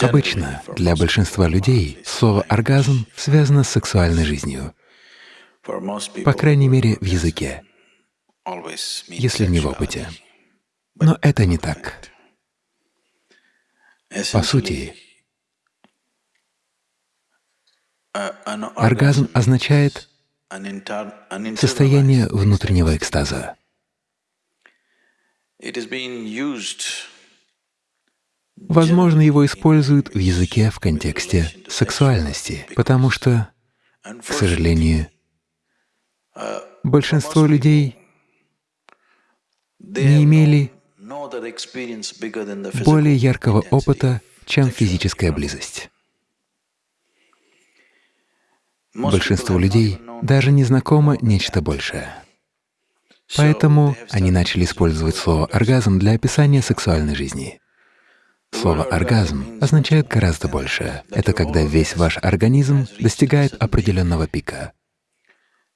Обычно для большинства людей слово «оргазм» связано с сексуальной жизнью, по крайней мере, в языке, если не в опыте. Но это не так. По сути, оргазм означает состояние внутреннего экстаза. Возможно, его используют в языке в контексте сексуальности, потому что, к сожалению, большинство людей не имели более яркого опыта, чем физическая близость. Большинству людей даже не знакомо нечто большее. Поэтому они начали использовать слово «оргазм» для описания сексуальной жизни. Слово «оргазм» означает гораздо больше. Это когда весь ваш организм достигает определенного пика.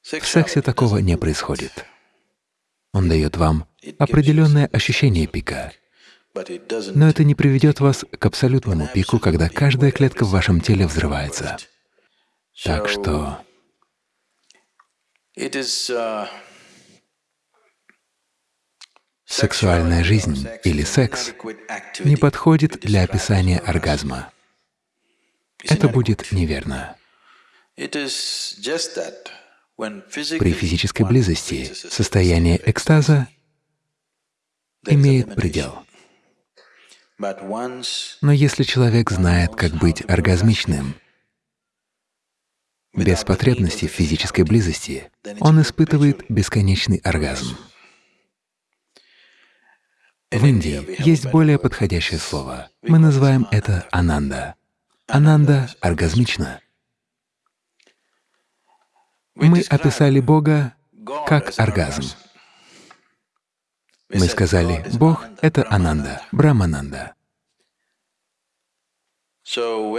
В сексе такого не происходит. Он дает вам определенное ощущение пика, но это не приведет вас к абсолютному пику, когда каждая клетка в вашем теле взрывается. Так что Сексуальная жизнь или секс не подходит для описания оргазма. Это будет неверно. При физической близости состояние экстаза имеет предел. Но если человек знает, как быть оргазмичным, без потребности в физической близости, он испытывает бесконечный оргазм. В Индии есть более подходящее слово. Мы называем это ананда. Ананда оргазмично. Мы описали Бога как оргазм. Мы сказали, Бог — это Ананда, Брамананда.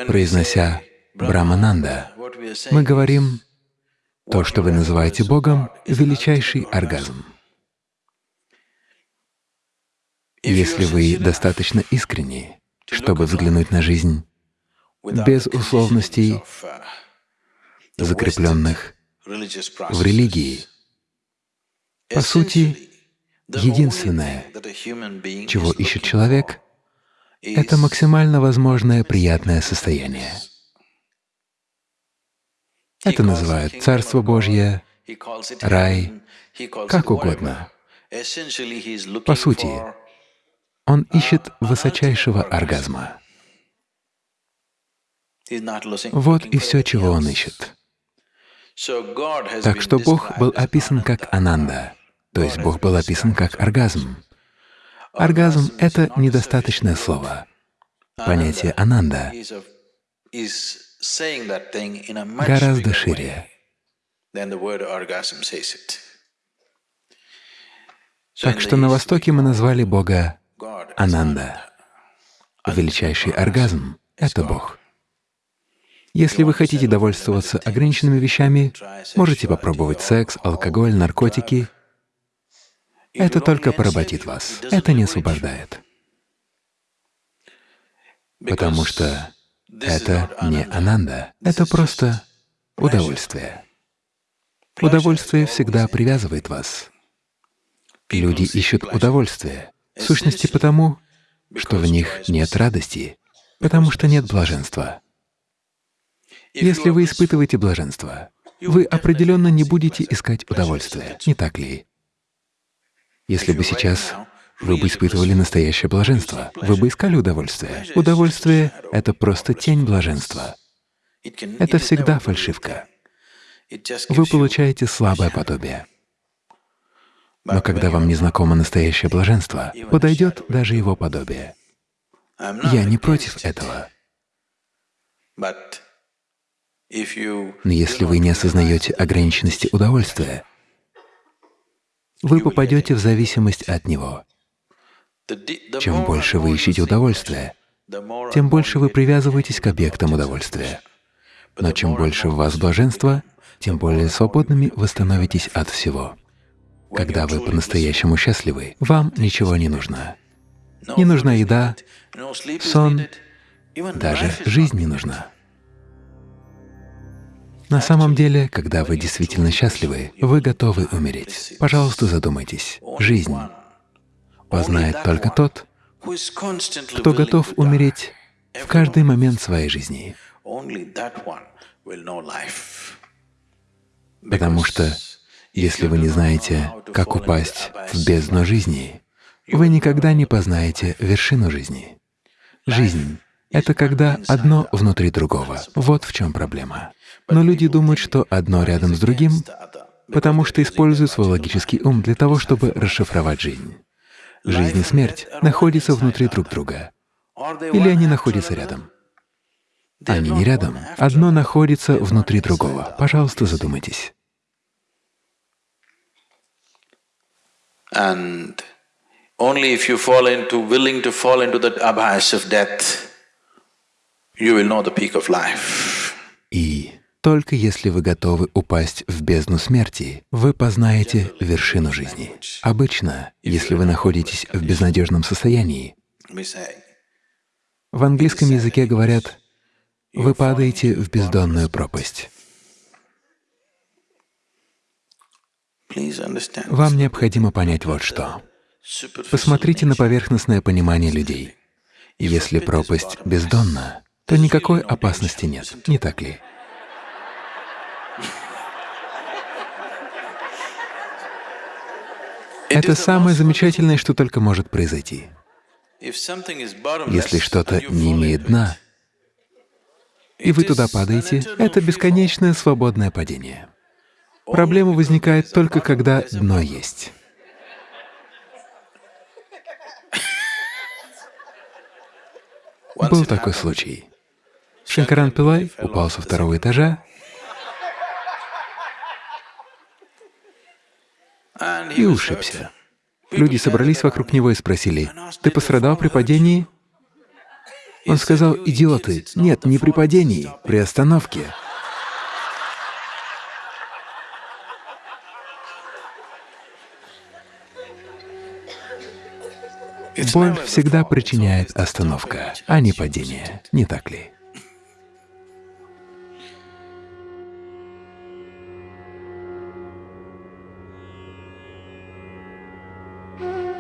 Произнося Брамананда, мы говорим, то, что вы называете Богом, — величайший оргазм. Если вы достаточно искренни, чтобы взглянуть на жизнь без условностей, закрепленных в религии, по сути, единственное, чего ищет человек, это максимально возможное приятное состояние. Это называют Царство Божье, рай, как угодно. По сути, он ищет высочайшего оргазма. Вот и все, чего он ищет. Так что Бог был описан как Ананда, то есть Бог был описан как оргазм. Оргазм — это недостаточное слово. Понятие Ананда гораздо шире. Так что на Востоке мы назвали Бога Ананда. Величайший оргазм — это Бог. Если вы хотите довольствоваться ограниченными вещами, можете попробовать секс, алкоголь, наркотики. Это только поработит вас, это не освобождает. Потому что это не ананда, это просто удовольствие. Удовольствие всегда привязывает вас. Люди ищут удовольствие, в сущности потому, что в них нет радости, потому что нет блаженства. Если вы испытываете блаженство, вы определенно не будете искать удовольствия, не так ли? Если бы сейчас вы бы испытывали настоящее блаженство, вы бы искали удовольствие. Удовольствие — это просто тень блаженства. Это всегда фальшивка. Вы получаете слабое подобие. Но когда вам не знакомо настоящее блаженство, подойдет даже его подобие. Я не против этого. Но если вы не осознаете ограниченности удовольствия, вы попадете в зависимость от него. Чем больше вы ищете удовольствия, тем больше вы привязываетесь к объектам удовольствия. Но чем больше в вас блаженства, тем более свободными вы становитесь от всего. Когда вы по-настоящему счастливы, вам ничего не нужно. Не нужна еда, сон, Даже жизнь не нужна. На самом деле, когда вы действительно счастливы, вы готовы умереть. Пожалуйста, задумайтесь. Жизнь познает только тот, кто готов умереть в каждый момент своей жизни. Потому что если вы не знаете, как упасть в бездну жизни, вы никогда не познаете вершину жизни. Жизнь — это когда одно внутри другого. Вот в чем проблема. Но люди думают, что одно рядом с другим, потому что используют свой логический ум для того, чтобы расшифровать жизнь. Жизнь и смерть находятся внутри друг друга. Или они находятся рядом. Они не рядом. Одно находится внутри другого. Пожалуйста, задумайтесь. And only if you fall into, willing to fall into that abyss of death, you will know the peak of life. И только если вы готовы упасть в бездну смерти, вы познаете вершину жизни. Обычно, если вы находитесь в безнадежном состоянии, в английском языке говорят, вы падаете в бездонную пропасть. Вам необходимо понять вот что. Посмотрите на поверхностное понимание людей. Если пропасть бездонна, то никакой опасности нет, не так ли? Это самое замечательное, что только может произойти. Если что-то не имеет дна, и вы туда падаете, это бесконечное свободное падение. Проблема возникает только, когда дно есть. Был такой случай. Шанкаран Пилай упал со второго этажа и ушибся. Люди собрались вокруг него и спросили, «Ты пострадал при падении?» Он сказал, «Идиоты, нет, не при падении, при остановке». Боль всегда причиняет остановка, а не падение, не так ли? Mm-hmm.